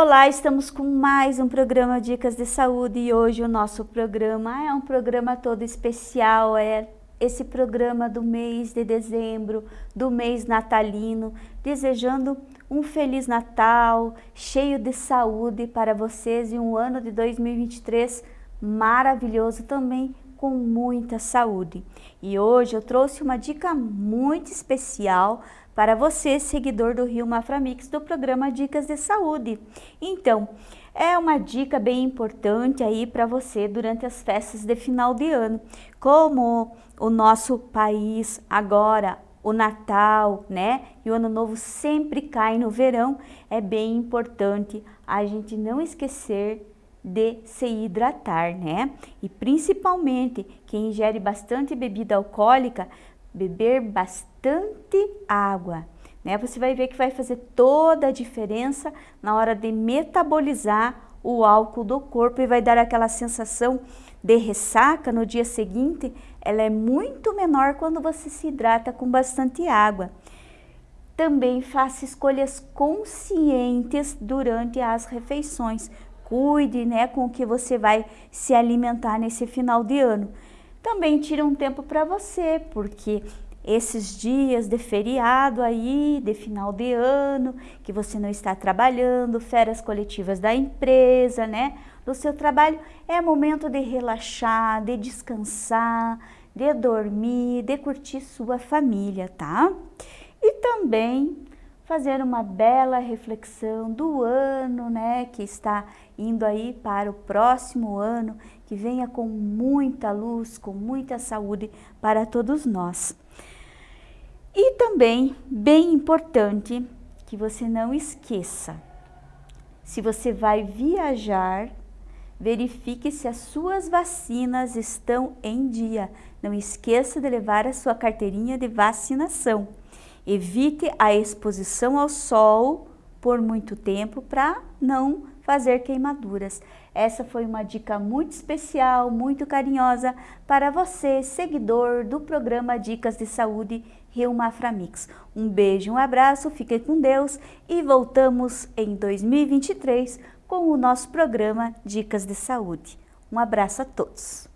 Olá, estamos com mais um programa Dicas de Saúde e hoje o nosso programa é um programa todo especial, é esse programa do mês de dezembro, do mês natalino, desejando um Feliz Natal, cheio de saúde para vocês e um ano de 2023 maravilhoso também com muita saúde. E hoje eu trouxe uma dica muito especial para você, seguidor do Rio Maframix, do programa Dicas de Saúde. Então, é uma dica bem importante aí para você durante as festas de final de ano. Como o nosso país agora, o Natal, né, e o Ano Novo sempre cai no verão, é bem importante a gente não esquecer de se hidratar, né? E principalmente quem ingere bastante bebida alcoólica, beber bastante água, né? Você vai ver que vai fazer toda a diferença na hora de metabolizar o álcool do corpo e vai dar aquela sensação de ressaca no dia seguinte, ela é muito menor quando você se hidrata com bastante água. Também faça escolhas conscientes durante as refeições, cuide né, com o que você vai se alimentar nesse final de ano. Também tira um tempo para você, porque esses dias de feriado aí, de final de ano, que você não está trabalhando, férias coletivas da empresa, né? Do seu trabalho, é momento de relaxar, de descansar, de dormir, de curtir sua família, tá? E também fazer uma bela reflexão do ano, né, que está indo aí para o próximo ano, que venha com muita luz, com muita saúde para todos nós. E também, bem importante, que você não esqueça, se você vai viajar, verifique se as suas vacinas estão em dia. Não esqueça de levar a sua carteirinha de vacinação. Evite a exposição ao sol por muito tempo para não fazer queimaduras. Essa foi uma dica muito especial, muito carinhosa para você, seguidor do programa Dicas de Saúde Rio Maframix. Um beijo, um abraço, fique com Deus e voltamos em 2023 com o nosso programa Dicas de Saúde. Um abraço a todos.